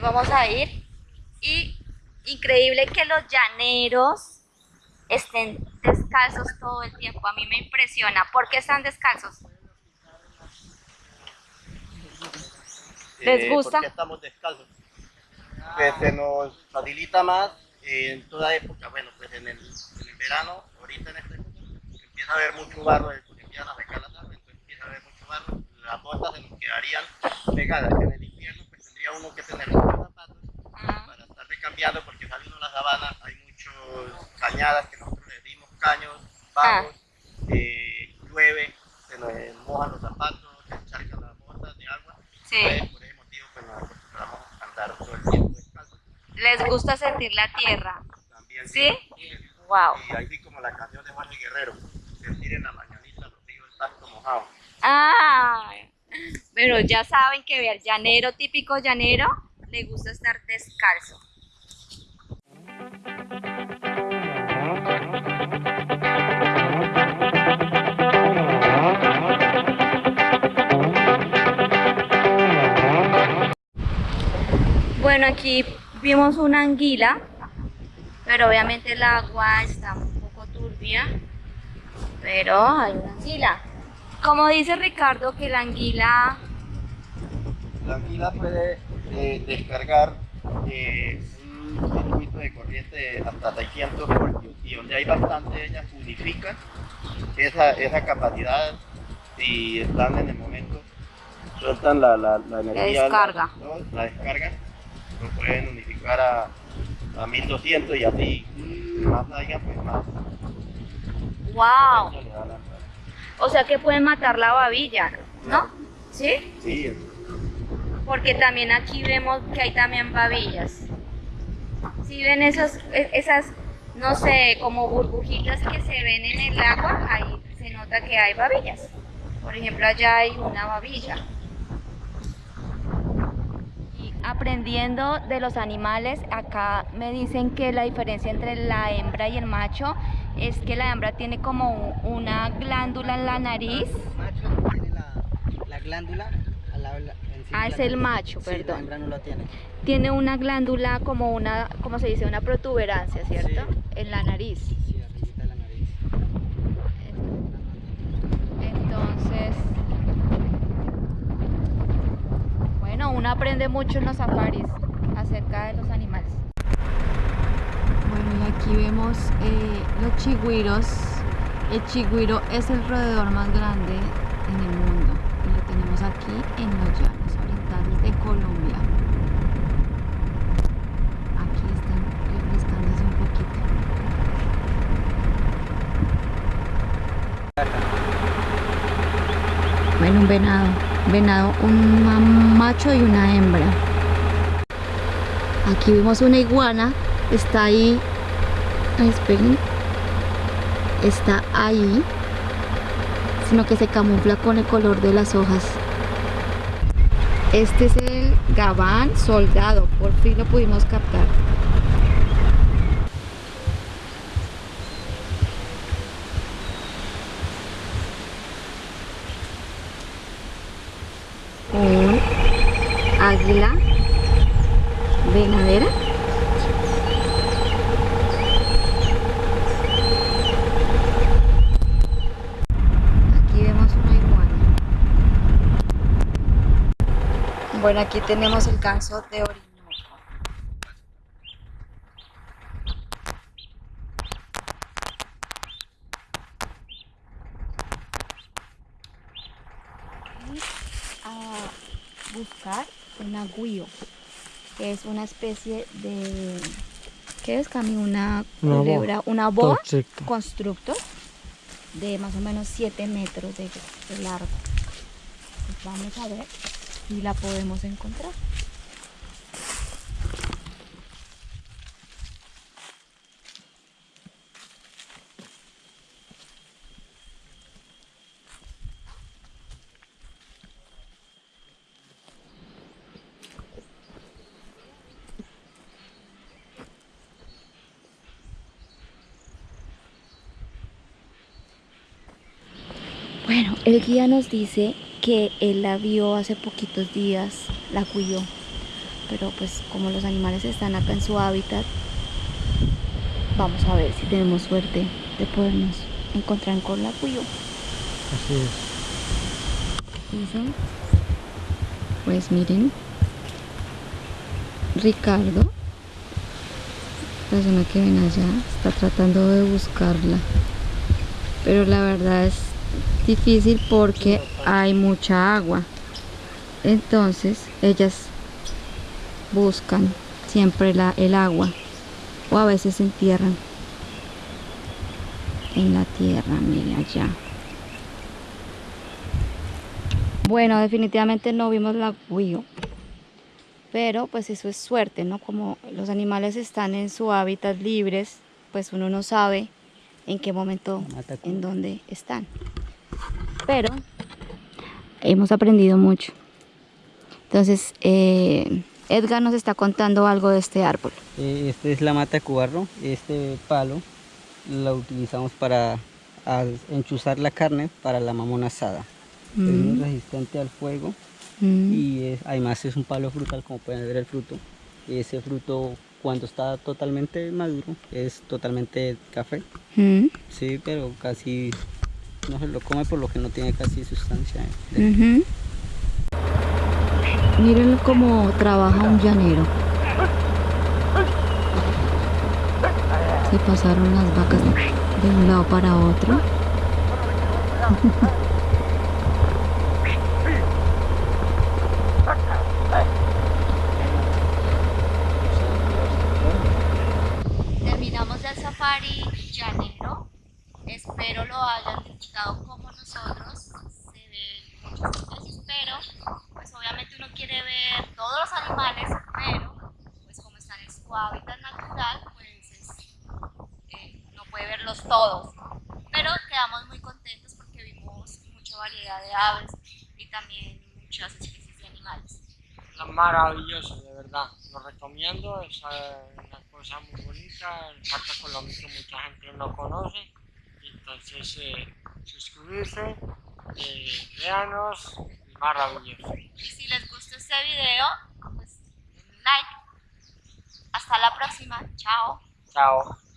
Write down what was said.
vamos a ir. Y increíble que los llaneros estén descalzos todo el tiempo. A mí me impresiona. ¿Por qué están descalzos? ¿Les Eh, gusta? porque estamos descalzos. Que se nos facilita más en toda época. Bueno, pues en el, en el verano, ahorita en este época, empieza a haber mucho barro, eh, empiezan a secar la tarde, entonces empieza a haber mucho barro. Las botas se nos quedarían pegadas. En el invierno, pues tendría uno que tener muchos zapatos Ah, para estar cambiando porque saliendo a la sabana hay muchos cañadas que nosotros le dimos caños, bajos, eh, llueve, se nos eh, mojan los zapatos, se encharcan las botas de agua. Sí. Entonces, por ese motivo pues nos acostumbramos a andar todo el tiempo descalzos. ¿Les gusta sentir la tierra? También ¿Sí? Wow. Y así como la canción de Jorge Guerrero, sentir en la mañanita los ríos el pasto mojado. Ah, pero ya saben que ver llanero, típico llanero, le gusta estar descalzo. Bueno, aquí vimos una anguila, pero obviamente el agua está un poco turbia, pero hay una anguila. Como dice Ricardo, que la anguila... La anguila puede eh, descargar eh, un circuito de corriente hasta 600 voltios y donde hay bastante ellas unifican esa, esa capacidad y están en el momento, sueltan la, la, la energía, descarga. La, ¿no? la descarga, lo pueden unificar a, a 1200 y así más haya pues más. ¡Wow! O sea que pueden matar la babilla, ¿no? ¿Sí? Sí, Porque también aquí vemos que hay también babillas. Si ven esos, e- esas, no sé, como burbujitas que se ven en el agua, ahí se nota que hay babillas. Por ejemplo, allá hay una babilla. Aprendiendo de los animales, acá me dicen que la diferencia entre la hembra y el macho es que la hembra tiene como un- una glándula en la nariz. El macho tiene la, la glándula al lado Ah, es el macho, Sí, perdón. la hembra no tiene. Tiene una glándula como una, ¿cómo se dice? Una protuberancia, ¿cierto? Sí. En la nariz. Sí, arribita de la nariz. Entonces, bueno, uno aprende mucho en los safaris acerca de los animales. Bueno, y aquí vemos eh, los chigüiros. El chigüiro es el roedor más grande en el mundo y lo tenemos aquí en los llanos orientales de Colombia. Aquí están refrescándose un poquito. Bueno, un venado. Venado, un ma- macho y una hembra. Aquí vemos una iguana. Está ahí. Ay, esperen. Está ahí. Sino que se camufla con el color de las hojas. Este es el gabán soldado. Por fin lo pudimos captar. Un águila venadera. Aquí vemos una iguana. Bueno, aquí tenemos el ganso de Orinoco. A buscar un agüío, que es una especie de... ¿Qué es, Cami? Una Una boa. una boa Perfecto. constructor de más o menos 7 metros de, de largo. Pues vamos a ver si la podemos encontrar. Bueno, el guía nos dice que él la vio hace poquitos días, la cuidó, pero pues como los animales están acá en su hábitat, vamos a ver si tenemos suerte de podernos encontrar con la cuyo. Así es. Eso. Pues miren, Ricardo, la persona que ven allá, está tratando de buscarla. Pero la verdad es difícil porque hay mucha agua. Entonces ellas buscan siempre la, el agua o a veces se entierran en la tierra, miren allá. Bueno, definitivamente no vimos la guío. Pero pues eso es suerte, ¿no? Como los animales están en su hábitat libres, pues uno no sabe en qué momento, en dónde están. Pero hemos aprendido mucho. Entonces, eh, Edgar nos está contando algo de este árbol. Eh, Este es la mata de cubarro. Este palo lo utilizamos para enchuzar la carne para la mamona asada. Es muy Mm, resistente al fuego mm, y es- además es un palo frutal como pueden ver el fruto. Ese fruto cuando está totalmente maduro es totalmente café. mm, Sí, pero casi no se lo come por lo que no tiene casi sustancia. eh. Miren cómo trabaja un llanero. Se pasaron las vacas de un lado para otro. Terminamos el safari llanero. Espero lo hayan como nosotros. Se ven muchas especies, pero pues obviamente uno quiere ver todos los animales, pero pues como están en su hábitat natural, pues es- eh, no puede verlos todos. Pero quedamos muy contentos porque vimos mucha variedad de aves y también muchas especies de animales. Es maravilloso, de verdad. Lo recomiendo, es una cosa muy bonita. El Parque Colombico mucha gente no conoce. Entonces, eh, suscribirse, eh, véanos, es maravilloso. Y si les gustó este video, pues denle like. Hasta la próxima. Chao. Chao.